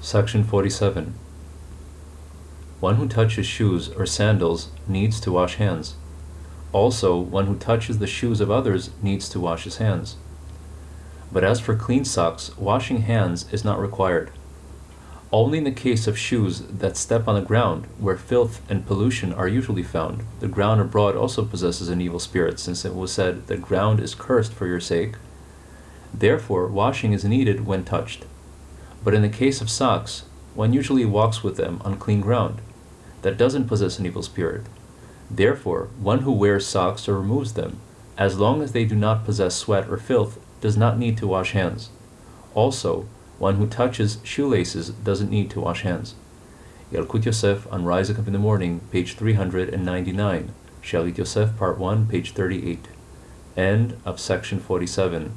Section 47. One who touches shoes or sandals needs to wash hands. Also, one who touches the shoes of others needs to wash his hands. But as for clean socks, washing hands is not required. Only in the case of shoes that step on the ground, where filth and pollution are usually found, the ground abroad also possesses an evil spirit, since it was said, The ground is cursed for your sake. Therefore, washing is needed when touched. But in the case of socks, one usually walks with them on clean ground that doesn't possess an evil spirit. Therefore, one who wears socks or removes them, as long as they do not possess sweat or filth, does not need to wash hands. Also, one who touches shoelaces doesn't need to wash hands. Yalkut Yosef on Rising Up in the Morning, page 399. Shalit Yosef, part 1, page 38. End of section 47.